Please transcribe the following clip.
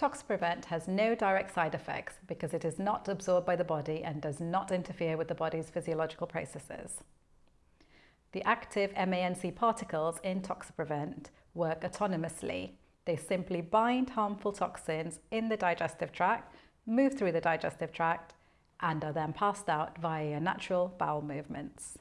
ToxPrevent has no direct side effects because it is not absorbed by the body and does not interfere with the body's physiological processes. The active MANC particles in ToxPrevent work autonomously. They simply bind harmful toxins in the digestive tract, move through the digestive tract, and are then passed out via natural bowel movements.